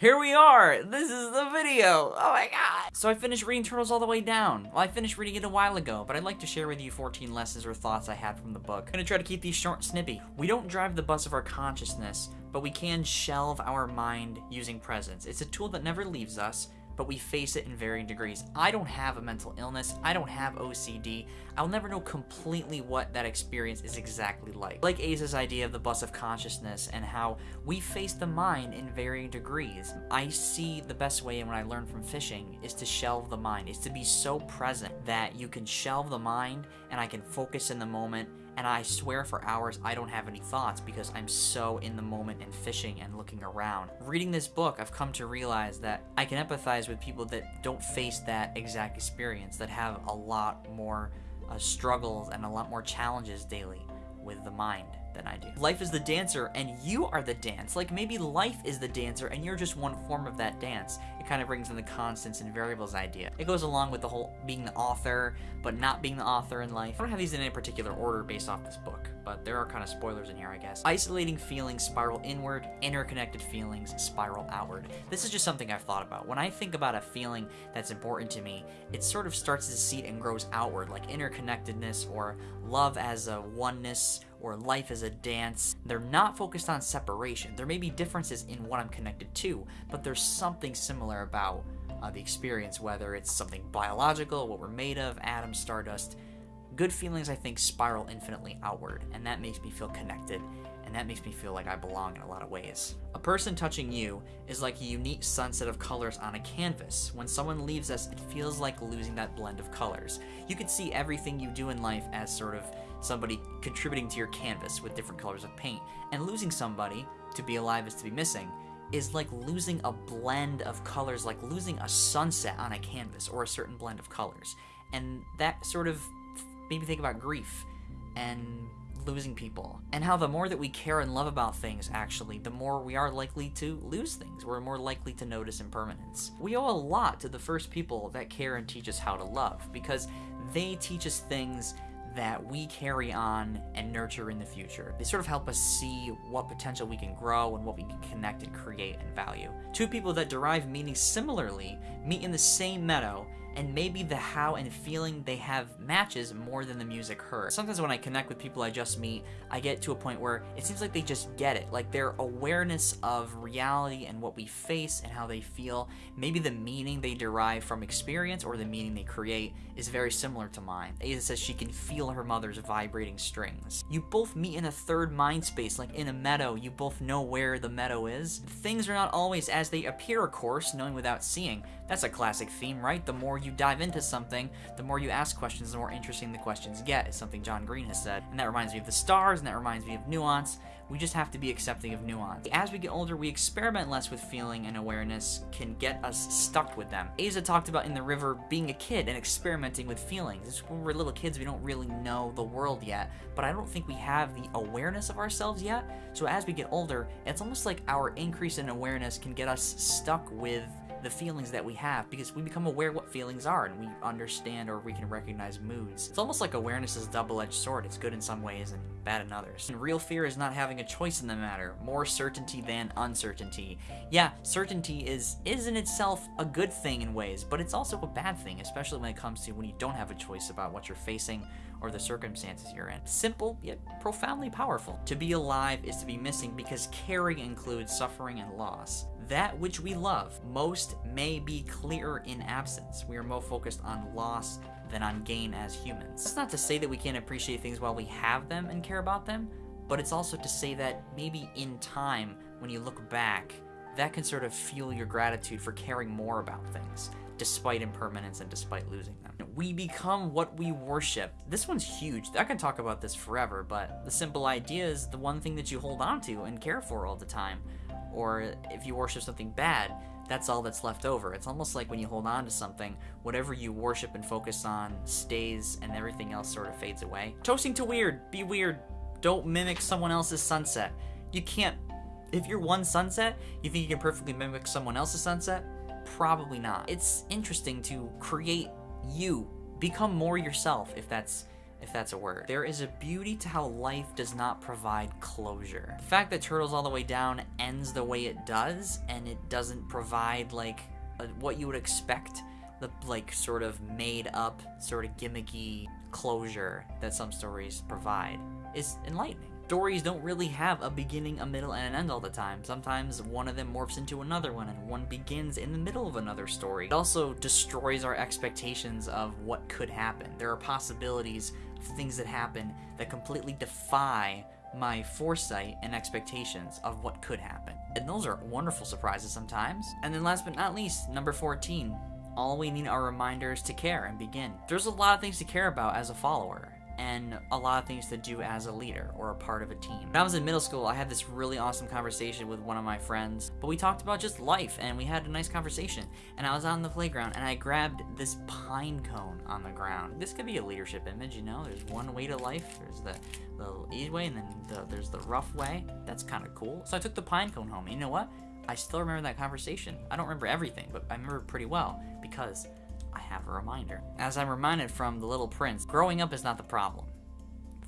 Here we are! This is the video! Oh my god! So I finished reading Turtles All the Way Down. Well, I finished reading it a while ago, but I'd like to share with you 14 lessons or thoughts I had from the book. I'm gonna try to keep these short and snippy. We don't drive the bus of our consciousness, but we can shelve our mind using presence. It's a tool that never leaves us, but we face it in varying degrees. I don't have a mental illness, I don't have OCD, I'll never know completely what that experience is exactly like. Like Aza's idea of the bus of consciousness and how we face the mind in varying degrees. I see the best way and what I learned from fishing is to shelve the mind, is to be so present that you can shelve the mind and I can focus in the moment and I swear for hours I don't have any thoughts because I'm so in the moment and fishing and looking around. Reading this book, I've come to realize that I can empathize with people that don't face that exact experience, that have a lot more uh, struggles and a lot more challenges daily with the mind than I do. Life is the dancer and you are the dance. Like maybe life is the dancer and you're just one form of that dance. It kind of brings in the constants and variables idea. It goes along with the whole being the author, but not being the author in life. I don't have these in any particular order based off this book, but there are kind of spoilers in here, I guess. Isolating feelings spiral inward, interconnected feelings spiral outward. This is just something I've thought about. When I think about a feeling that's important to me, it sort of starts to seed and grows outward, like interconnectedness or love as a oneness or life as a dance. They're not focused on separation. There may be differences in what I'm connected to, but there's something similar about uh, the experience, whether it's something biological, what we're made of, atoms, stardust. Good feelings, I think, spiral infinitely outward, and that makes me feel connected and that makes me feel like I belong in a lot of ways. A person touching you is like a unique sunset of colors on a canvas. When someone leaves us, it feels like losing that blend of colors. You could see everything you do in life as sort of somebody contributing to your canvas with different colors of paint, and losing somebody, to be alive is to be missing, is like losing a blend of colors, like losing a sunset on a canvas or a certain blend of colors. And that sort of made me think about grief and losing people, and how the more that we care and love about things, actually, the more we are likely to lose things. We're more likely to notice impermanence. We owe a lot to the first people that care and teach us how to love, because they teach us things that we carry on and nurture in the future. They sort of help us see what potential we can grow and what we can connect and create and value. Two people that derive meaning similarly meet in the same meadow and maybe the how and feeling they have matches more than the music heard. Sometimes when I connect with people I just meet, I get to a point where it seems like they just get it. Like their awareness of reality and what we face and how they feel, maybe the meaning they derive from experience or the meaning they create is very similar to mine. Aza says she can feel her mother's vibrating strings. You both meet in a third mind space, like in a meadow, you both know where the meadow is. Things are not always as they appear, of course, knowing without seeing. That's a classic theme, right? The more you dive into something, the more you ask questions, the more interesting the questions get, is something John Green has said. And that reminds me of the stars, and that reminds me of nuance. We just have to be accepting of nuance. As we get older, we experiment less with feeling and awareness can get us stuck with them. Aza talked about in the river being a kid and experimenting with feelings. It's when we're little kids, we don't really know the world yet, but I don't think we have the awareness of ourselves yet. So as we get older, it's almost like our increase in awareness can get us stuck with the feelings that we have because we become aware what feelings are and we understand or we can recognize moods. It's almost like awareness is a double-edged sword. It's good in some ways and bad in others. And real fear is not having a choice in the matter. More certainty than uncertainty. Yeah, certainty is is in itself a good thing in ways, but it's also a bad thing, especially when it comes to when you don't have a choice about what you're facing or the circumstances you're in. Simple, yet profoundly powerful. To be alive is to be missing because caring includes suffering and loss. That which we love most may be clearer in absence. We are more focused on loss than on gain as humans. It's not to say that we can't appreciate things while we have them and care about them, but it's also to say that maybe in time, when you look back, that can sort of fuel your gratitude for caring more about things despite impermanence and despite losing them. We become what we worship. This one's huge. I can talk about this forever, but the simple idea is the one thing that you hold on to and care for all the time. Or if you worship something bad, that's all that's left over. It's almost like when you hold on to something, whatever you worship and focus on stays and everything else sort of fades away. Toasting to weird. Be weird. Don't mimic someone else's sunset. You can't. If you're one sunset, you think you can perfectly mimic someone else's sunset? Probably not. It's interesting to create you, become more yourself if that's if that's a word. There is a beauty to how life does not provide closure. The fact that Turtles All the Way Down ends the way it does, and it doesn't provide, like, a, what you would expect the, like, sort of made up, sort of gimmicky closure that some stories provide is enlightening. Stories don't really have a beginning, a middle, and an end all the time. Sometimes one of them morphs into another one, and one begins in the middle of another story. It also destroys our expectations of what could happen. There are possibilities of things that happen that completely defy my foresight and expectations of what could happen. And those are wonderful surprises sometimes. And then last but not least, number 14. All we need are reminders to care and begin. There's a lot of things to care about as a follower and a lot of things to do as a leader or a part of a team. When I was in middle school, I had this really awesome conversation with one of my friends, but we talked about just life and we had a nice conversation. And I was out on the playground and I grabbed this pine cone on the ground. This could be a leadership image, you know? There's one way to life, there's the, the easy way, and then the, there's the rough way. That's kind of cool. So I took the pine cone home. You know what? I still remember that conversation. I don't remember everything, but I remember pretty well because I have a reminder. As I'm reminded from The Little Prince, growing up is not the problem.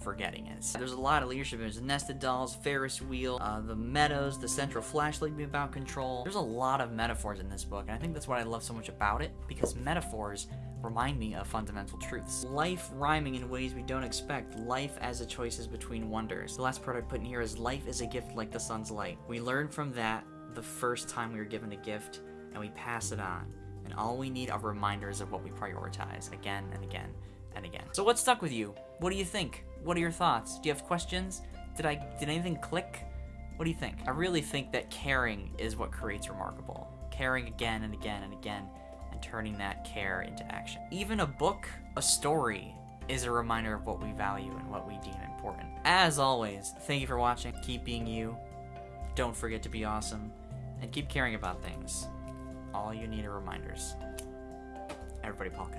Forgetting is. There's a lot of leadership. There's nested dolls, Ferris wheel, uh, the meadows, the central flashlight being about control. There's a lot of metaphors in this book, and I think that's what I love so much about it, because metaphors remind me of fundamental truths. Life rhyming in ways we don't expect. Life as a choices between wonders. The last part I put in here is life is a gift like the sun's light. We learn from that the first time we were given a gift, and we pass it on and all we need are reminders of what we prioritize again and again and again. So what stuck with you? What do you think? What are your thoughts? Do you have questions? Did I did anything click? What do you think? I really think that caring is what creates remarkable. Caring again and again and again and turning that care into action. Even a book, a story is a reminder of what we value and what we deem important. As always, thank you for watching. Keep being you. Don't forget to be awesome and keep caring about things. All you need are reminders. Everybody, Polka.